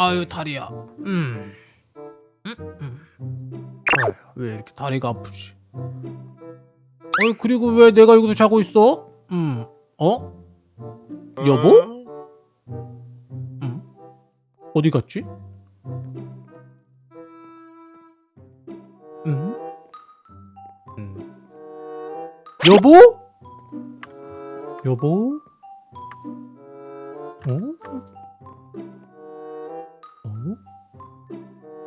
아유 다리야. 음. 음, 음. 아유, 왜 이렇게 다리가 아프지? 어 그리고 왜 내가 여기서 자고 있어? 음. 어? 여보? 음. 어디 갔지? 음. 음. 여보? 여보?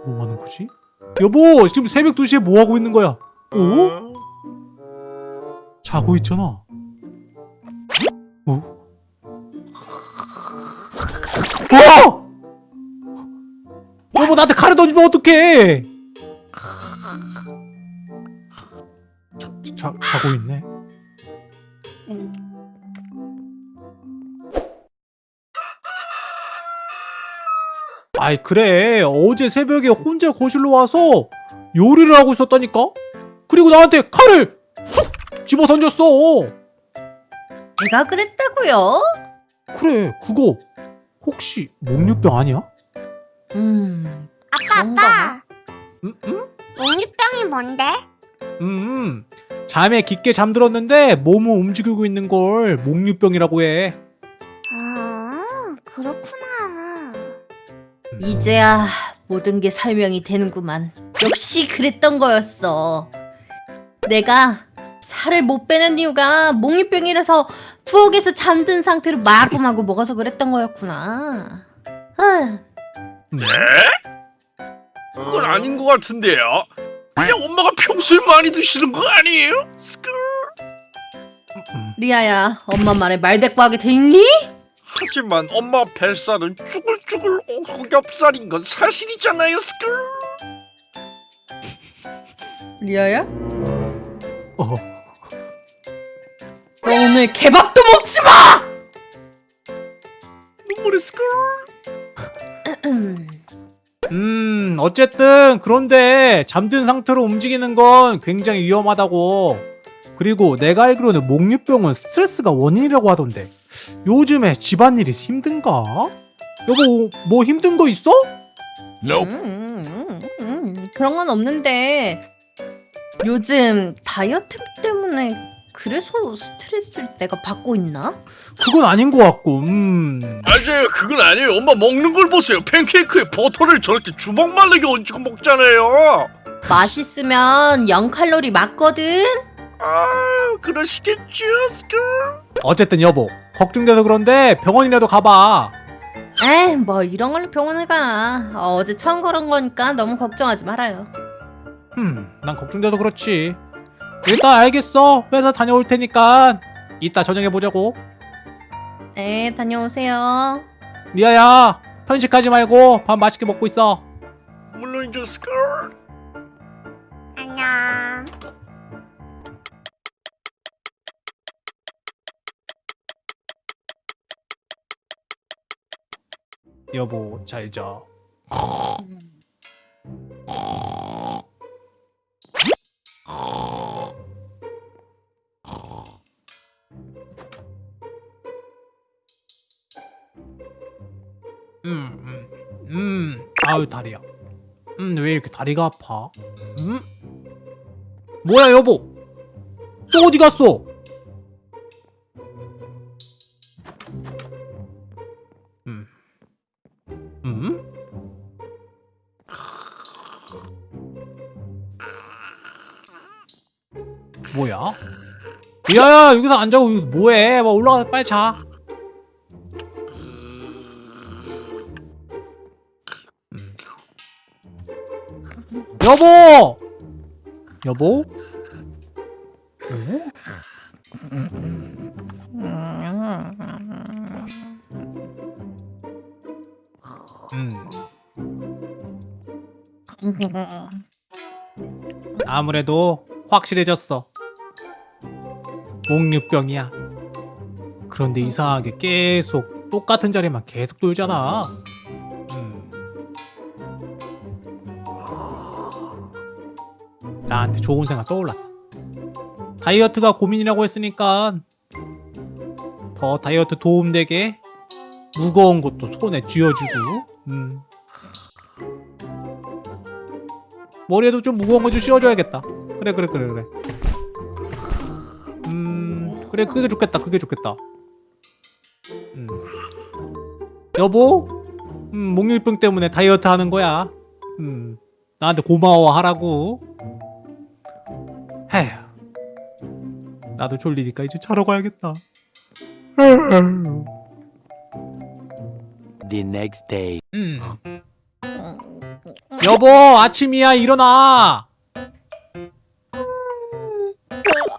뭐 하는 거지? 여보! 지금 새벽 2시에 뭐 하고 있는 거야? 어? 자고 있잖아. 어? 어! 여보 나한테 칼을 던지면 어떡해! 자, 자, 자고 있네. 아이 그래 어제 새벽에 혼자 거실로 와서 요리를 하고 있었다니까? 그리고 나한테 칼을 쑥 집어 던졌어 제가 그랬다고요? 그래 그거 혹시 목류병 아니야? 음, 아빠. 아빠 응? 응? 목류병이 뭔데? 음 잠에 깊게 잠들었는데 몸을 움직이고 있는 걸 목류병이라고 해 아 그렇구나 이제야 모든 게 설명이 되는구만. 역시 그랬던 거였어. 내가 살을 못 빼는 이유가 목류병이라서 부엌에서 잠든 상태로 마구마구 먹어서 그랬던 거였구나. 아, 그건 아닌 것 같은데요. 그냥 엄마가 평소에 많이 드시는 거 아니에요? 스크. 음, 리아야, 엄마 말에 말대꾸하게 돼 있니? 하지만 엄마 뱃살은 쭈글 쭈글 오겹살인 건 사실이잖아요. 스크. 리아야? 어. 너 오늘 개밥도 먹지 마! 눈물의 스크. 음 어쨌든 그런데 잠든 상태로 움직이는 건 굉장히 위험하다고 그리고 내가 알기로는 목류병은 스트레스가 원인이라고 하던데 요즘에 집안일이 힘든가? 여보 뭐 힘든 거 있어? 음, 음, 음, 그런 건 없는데 요즘 다이어트 때문에 그래서 스트레스를 내가 받고 있나? 그건 아닌 것 같고 음 맞아요. 그건 아니에요. 엄마 먹는 걸 보세요. 팬케이크에 버터를 저렇게 주먹만하게 얹고 먹잖아요. 맛있으면 0칼로리 맞거든? 아, 그러시겠죠, 스크. 어쨌든 여보 걱정돼서 그런데 병원이라도 가봐 에이 뭐 이런 걸로 병원을 가. 어, 어제 처음 그런 거니까 너무 걱정하지 말아요. 음난 걱정돼서 그렇지. 일단 알겠어. 회사 다녀올 테니까 이따 저녁에 보자고. 네 다녀오세요. 리아야 편식하지 말고 밥 맛있게 먹고 있어. 물론이죠, 스크. 여보 잘자 음, 음, 음, 아유 다리야. 음, 왜 이렇게 다리가 아파? 음? 뭐야 여보? 또 어디 갔어? 뭐야? 야야 여기서 안 자고 뭐해? 막 올라가 빨리 자. 음. 여보! 여보? 어? 음. 아무래도 확실해졌어. 옥류병이야. 그런데 이상하게 계속 똑같은 자리만 계속 돌잖아. 음. 나한테 좋은 생각 떠올랐다 다이어트가 고민이라고 했으니까 더 다이어트 도움되게 무거운 것도 손에 쥐어주고 음. 머리에도 좀 무거운 거 좀 씌워줘야겠다. 그래 그래 그래 그래. 그래 그게 좋겠다 그게 좋겠다. 음. 여보? 음 목유병 때문에 다이어트 하는 거야. 음 나한테 고마워하라고. 헤휴. 나도 졸리니까 이제 자러 가야겠다. The next day. 음. 여보 아침이야 일어나.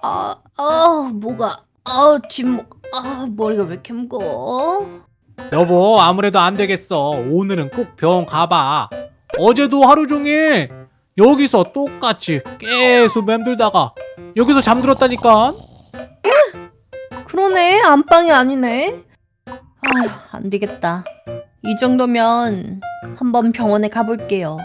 아, 아, 뭐가, 아, 뒷목, 아, 머리가 왜 이렇게 무거워? 여보 아무래도 안 되겠어 오늘은 꼭 병원 가봐 어제도 하루 종일 여기서 똑같이 계속 맴돌다가 여기서 잠들었다니까 그러네, 안방이 아니네. 아휴, 안 되겠다. 이 정도면 한번 병원에 가볼게요.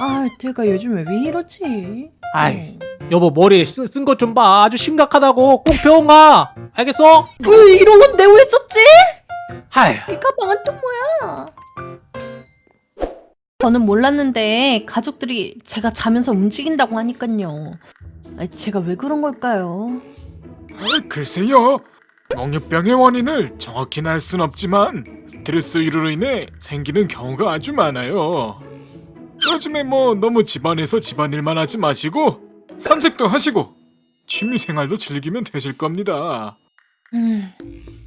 아, 내가 요즘에 왜 이러지? 아이. 여보 머리에 쓴것 좀 봐 아주 심각하다고 꼭 병원 가 알겠어? 어, 이런 건 내가 왜 썼지? 하이 이 가방은 또 뭐야? 저는 몰랐는데 가족들이 제가 자면서 움직인다고 하니까요. 아, 제가 왜 그런 걸까요? 아, 글쎄요. 멍유병의 원인을 정확히는 알 순 없지만 스트레스로 인해 생기는 경우가 아주 많아요. 요즘에 뭐 너무 집안에서 집안일만 하지 마시고 산책도 하시고 취미 생활도 즐기면 되실 겁니다. 음,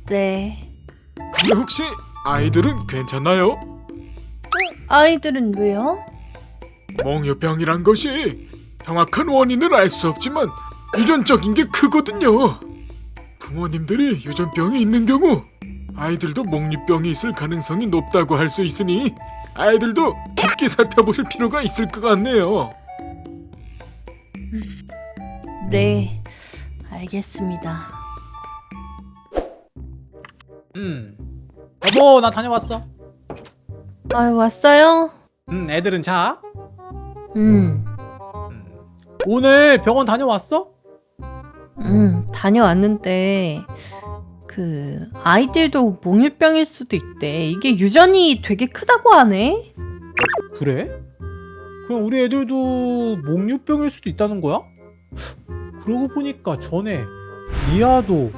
네. 근데 혹시 아이들은 괜찮나요? 아이들은 왜요? 멍유병이란 것이 정확한 원인을 알 수 없지만 유전적인 게 크거든요. 부모님들이 유전병이 있는 경우 아이들도 몽유병이 있을 가능성이 높다고 할 수 있으니 아이들도 깊게 살펴보실 필요가 있을 것 같네요. 네, 알겠습니다. 음 여보 나 다녀왔어 아유, 왔어요? 음 애들은 자 음, 음. 오늘 병원 다녀왔어? 음, 다녀왔는데, 그, 아이들도 몽유병일 수도 있대. 이게 유전이 되게 크다고 하네? 그래? 그럼 우리 애들도 목류병일 수도 있다는 거야? 그러고 보니까 전에 리아도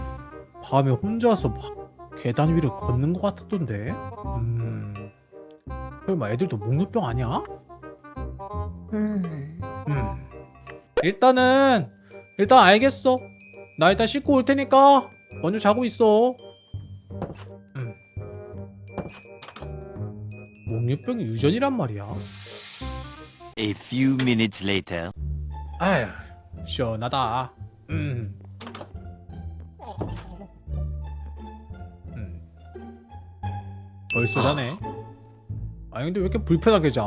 밤에 혼자서 막 계단 위를 걷는 것 같았던데 음... 설마 애들도 목류병 아니야? 음, 음... 일단은 일단 알겠어 나 일단 씻고 올 테니까 먼저 자고 있어 음. 목류병이 유전이란 말이야 A few minutes later. 아휴 시원하다 음. 음. 벌써 자네 아니 근데 왜 이렇게 불편하게 자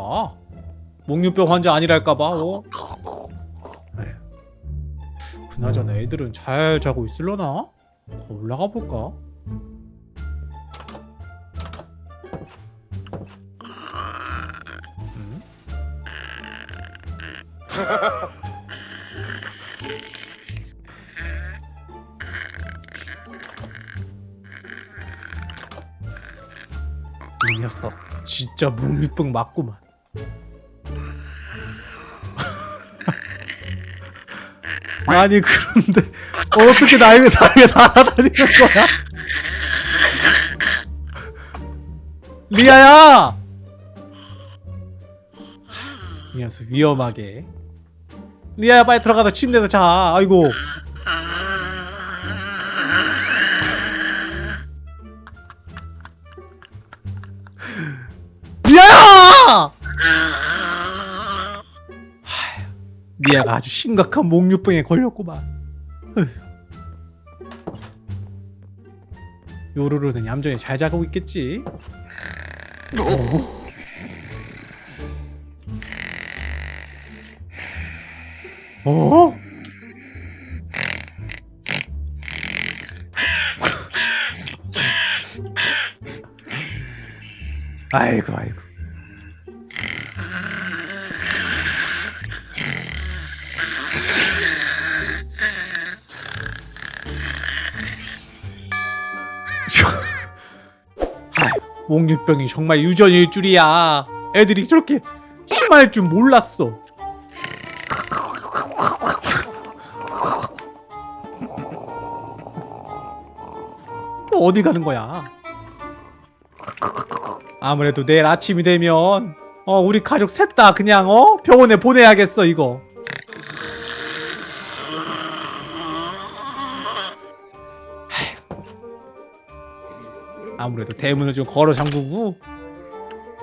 목류병 환자 아니랄까봐 어? 에휴. 그나저나 애들은 잘 자고 있을려나? 더 올라가 볼까? 음? 이 녀석 진짜 목류병 맞구만 아니 그런데 어떻게 나에게 나에게 날아다니는 거야? 리아야! 이 녀석 위험하게 리아야 빨리 들어가서 침대에서 자 아이고 리아가 아주 심각한 목류병에 걸렸구만. 요루루는 얌전히 잘 자고 있겠지 어? 어? 아이고 아이고 옥류병이 정말 유전일 줄이야. 애들이 저렇게 심할 줄 몰랐어. 또 어디 가는 거야? 아무래도 내일 아침이 되면 어 우리 가족 셋 다 그냥 어 병원에 보내야겠어 이거. 아무래도 대문을 좀 걸어 잠그고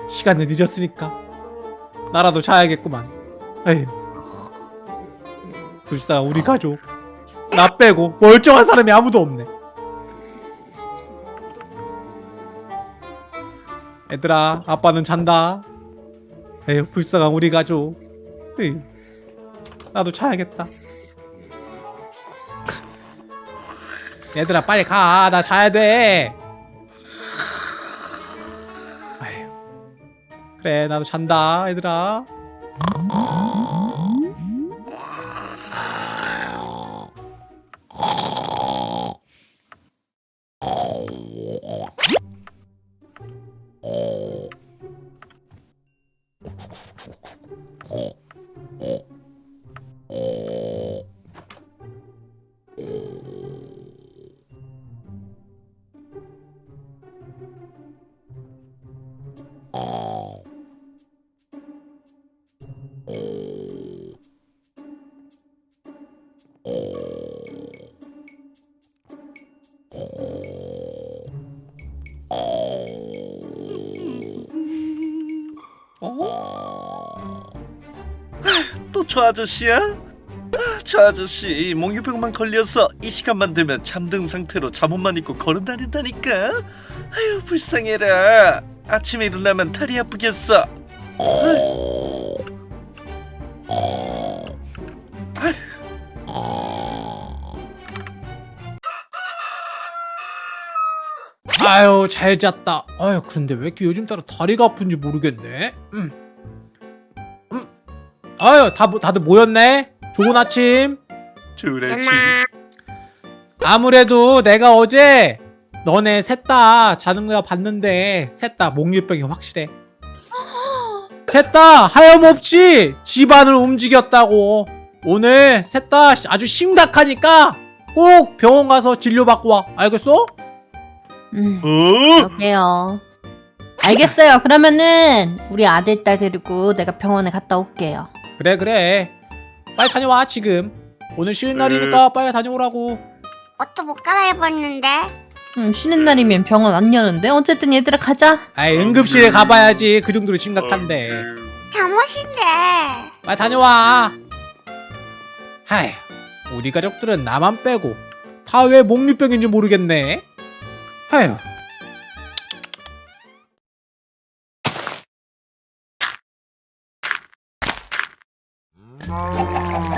시간은 늦었으니까 나라도 자야겠구만. 에휴. 불쌍한 우리 가족 나 빼고 멀쩡한 사람이 아무도 없네. 얘들아 아빠는 잔다. 에휴 불쌍한 우리 가족. 에휴. 나도 자야겠다. 얘들아 빨리 가. 나 자야 돼. 그래 나도 잔다 얘들아. 또 저 아저씨야? 아, 저 아저씨 몽유병만 걸려서 이 시간만 되면 잠든 상태로 잠옷만 입고 걸어 다닌다니까. 아유 불쌍해라. 아침에 일어나면 다리 아프겠어. 아유 잘 잤다. 아유 근데 왜 이렇게 요즘 따라 다리가 아픈지 모르겠네. 음. 음. 아유 다 모- 다들 모였네. 좋은 아침. 누나 아무래도 내가 어제 너네 셋 다 자는 거 봤는데 셋 다 목유병이 확실해. 셋 다 하염없이 집안을 움직였다고. 오늘 셋 다 아주 심각하니까 꼭 병원 가서 진료받고 와. 알겠어? 음, 어? 그러게요. 알겠어요. 그러면은 우리 아들 딸 데리고 내가 병원에 갔다 올게요. 그래 그래. 빨리 다녀와 지금. 오늘 쉬는 날이니까 빨리 다녀오라고. 옷도 못 갈아입었는데 음, 쉬는 날이면 병원 안 여는데 어쨌든 얘들아 가자. 아이 응급실에 가봐야지 그 정도로 심각한데. 잠옷인데 빨리 다녀와. 하이, 우리 가족들은 나만 빼고 다 왜 목류병인지 모르겠네. 하휴, Oh.